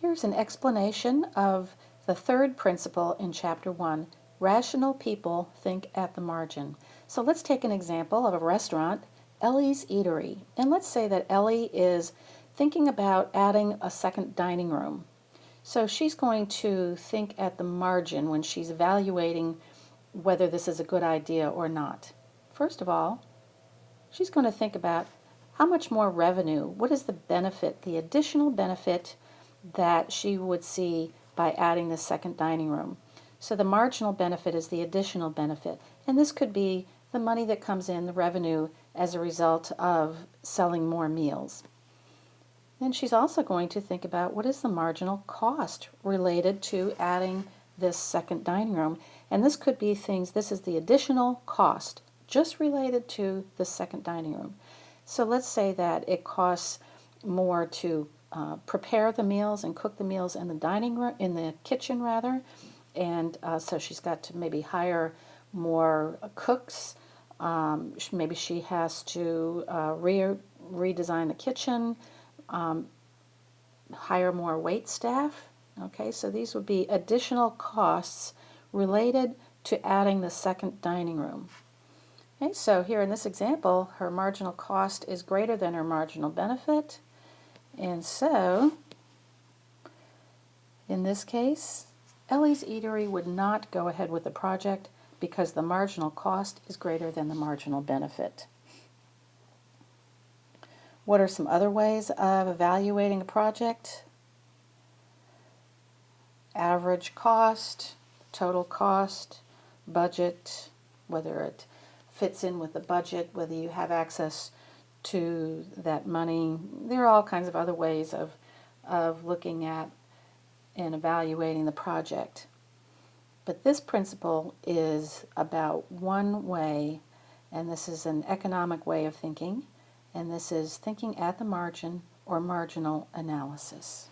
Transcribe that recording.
Here's an explanation of the third principle in Chapter 1. Rational people think at the margin. So let's take an example of a restaurant, Ellie's Eatery. And let's say that Ellie is thinking about adding a second dining room. So she's going to think at the margin when she's evaluating whether this is a good idea or not. First of all, she's going to think about how much more revenue, what is the benefit, the additional benefit that she would see by adding the second dining room. So the marginal benefit is the additional benefit. And this could be the money that comes in, the revenue, as a result of selling more meals. Then she's also going to think about what is the marginal cost related to adding this second dining room. And this could be things, this is the additional cost just related to the second dining room. So let's say that it costs more to uh, prepare the meals and cook the meals in the dining room, in the kitchen rather. And uh, so she's got to maybe hire more cooks. Um, maybe she has to uh, re redesign the kitchen, um, hire more wait staff. Okay, so these would be additional costs related to adding the second dining room. Okay, so here in this example, her marginal cost is greater than her marginal benefit. And so, in this case, Ellie's Eatery would not go ahead with the project because the marginal cost is greater than the marginal benefit. What are some other ways of evaluating a project? Average cost, total cost, budget, whether it fits in with the budget, whether you have access to that money. There are all kinds of other ways of, of looking at and evaluating the project. But this principle is about one way, and this is an economic way of thinking, and this is thinking at the margin or marginal analysis.